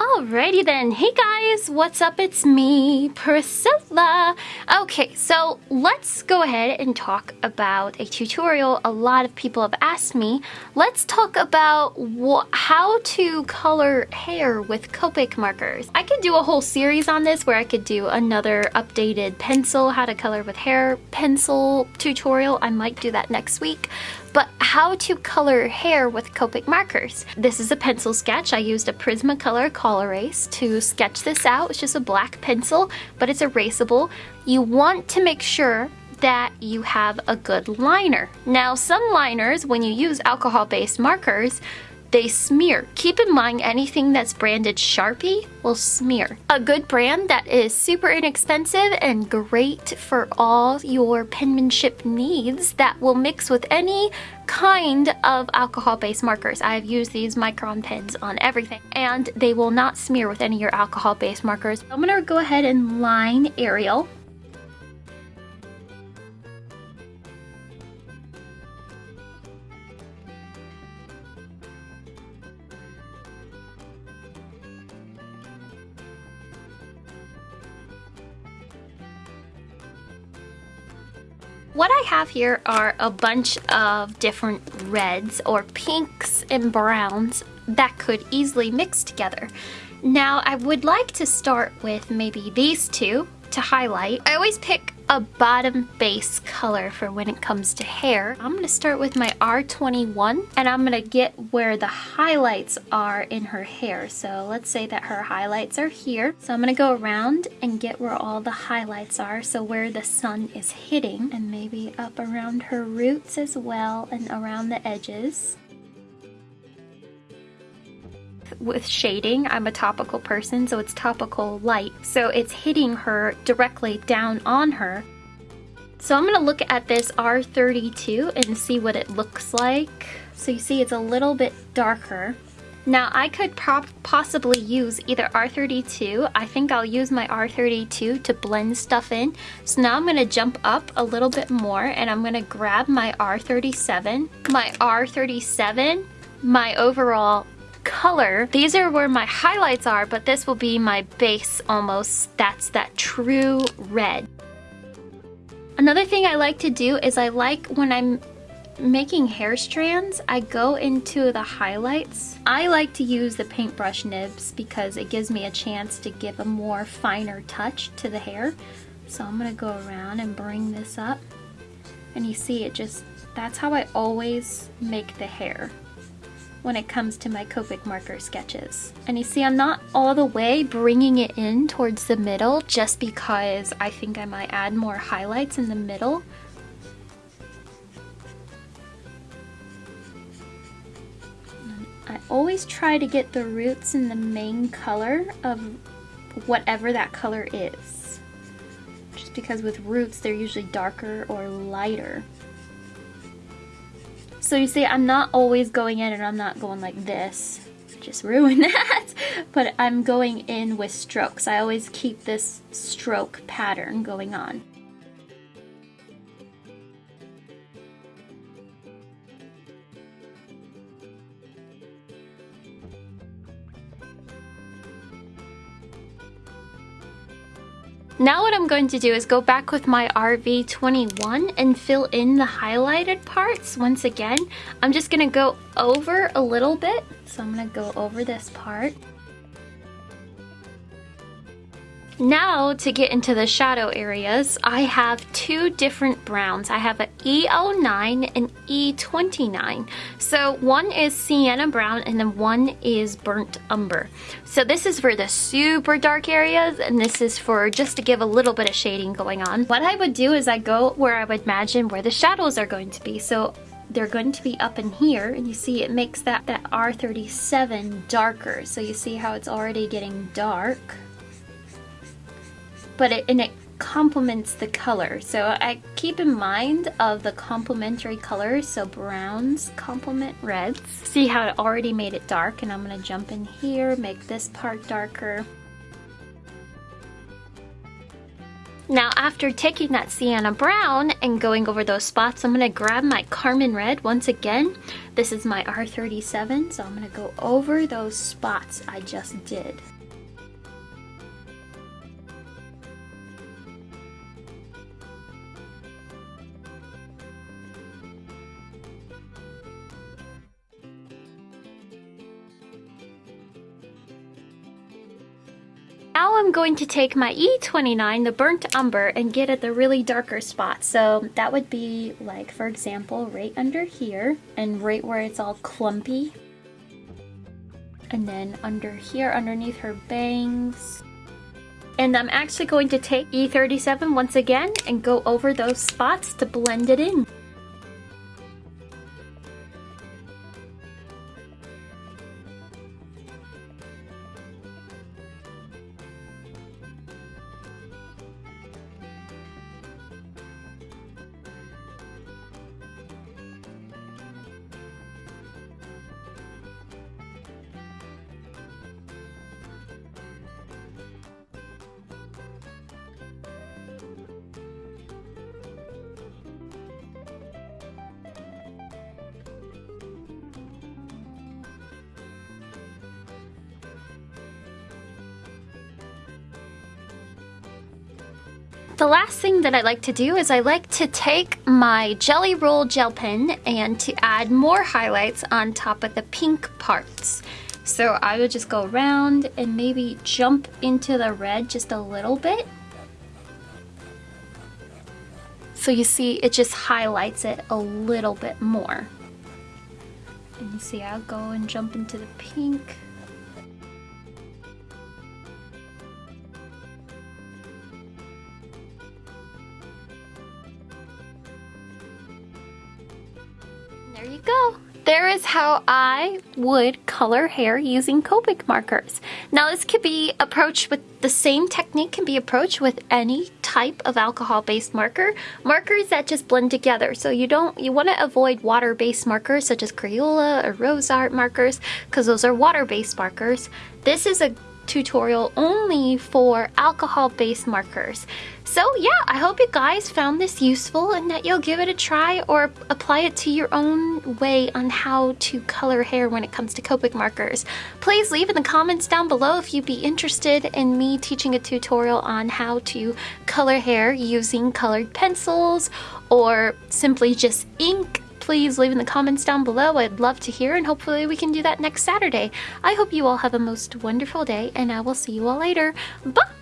Alrighty then. Hey guys, what's up? It's me, Priscilla. Okay, so let's go ahead and talk about a tutorial a lot of people have asked me. Let's talk about how to color hair with Copic markers. I could do a whole series on this where I could do another updated pencil, how to color with hair pencil tutorial. I might do that next week but how to color hair with Copic markers. This is a pencil sketch. I used a Prismacolor Col-Erase to sketch this out. It's just a black pencil, but it's erasable. You want to make sure that you have a good liner. Now some liners, when you use alcohol-based markers, they smear. Keep in mind anything that's branded Sharpie will smear. A good brand that is super inexpensive and great for all your penmanship needs that will mix with any kind of alcohol-based markers. I have used these Micron pens on everything and they will not smear with any of your alcohol-based markers. I'm gonna go ahead and line Ariel What I have here are a bunch of different reds or pinks and browns that could easily mix together. Now I would like to start with maybe these two to highlight. I always pick a bottom base color for when it comes to hair. I'm gonna start with my R21 and I'm gonna get where the highlights are in her hair. So let's say that her highlights are here. So I'm gonna go around and get where all the highlights are. So where the sun is hitting and maybe up around her roots as well and around the edges with shading. I'm a topical person, so it's topical light. So it's hitting her directly down on her. So I'm gonna look at this R32 and see what it looks like. So you see it's a little bit darker. Now I could possibly use either R32. I think I'll use my R32 to blend stuff in. So now I'm gonna jump up a little bit more and I'm gonna grab my R37. My R37, my overall color. These are where my highlights are, but this will be my base almost. That's that true red. Another thing I like to do is I like when I'm making hair strands, I go into the highlights. I like to use the paintbrush nibs because it gives me a chance to give a more finer touch to the hair. So I'm gonna go around and bring this up. And you see it just, that's how I always make the hair when it comes to my Copic marker sketches. And you see I'm not all the way bringing it in towards the middle just because I think I might add more highlights in the middle. I always try to get the roots in the main color of whatever that color is. Just because with roots they're usually darker or lighter. So you see, I'm not always going in and I'm not going like this. Just ruin that. But I'm going in with strokes. I always keep this stroke pattern going on. Now what I'm going to do is go back with my RV21 and fill in the highlighted parts once again. I'm just going to go over a little bit. So I'm going to go over this part. Now to get into the shadow areas, I have two different browns. I have an E09 and E29. So one is sienna brown and then one is burnt umber. So this is for the super dark areas and this is for just to give a little bit of shading going on. What I would do is I go where I would imagine where the shadows are going to be. So they're going to be up in here and you see it makes that, that R37 darker. So you see how it's already getting dark but it, and it complements the color. So I keep in mind of the complementary colors. So browns complement reds. See how it already made it dark and I'm gonna jump in here, make this part darker. Now after taking that sienna brown and going over those spots, I'm gonna grab my Carmine Red once again. This is my R37, so I'm gonna go over those spots I just did. Now I'm going to take my E29, the Burnt Umber, and get at the really darker spots. So that would be like, for example, right under here and right where it's all clumpy. And then under here, underneath her bangs. And I'm actually going to take E37 once again and go over those spots to blend it in. The last thing that I like to do is I like to take my Gelly Roll gel pen and to add more highlights on top of the pink parts. So I would just go around and maybe jump into the red just a little bit. So you see it just highlights it a little bit more. And you see I'll go and jump into the pink. There you go. There is how I would color hair using Copic markers. Now this could be approached with the same technique can be approached with any type of alcohol-based marker. Markers that just blend together. So you don't you want to avoid water-based markers such as Crayola or Rose Art markers because those are water-based markers. This is a tutorial only for alcohol-based markers. So yeah, I hope you guys found this useful and that you'll give it a try or apply it to your own way on how to color hair when it comes to Copic markers. Please leave in the comments down below if you'd be interested in me teaching a tutorial on how to color hair using colored pencils or simply just ink please leave in the comments down below. I'd love to hear and hopefully we can do that next Saturday. I hope you all have a most wonderful day and I will see you all later. Bye!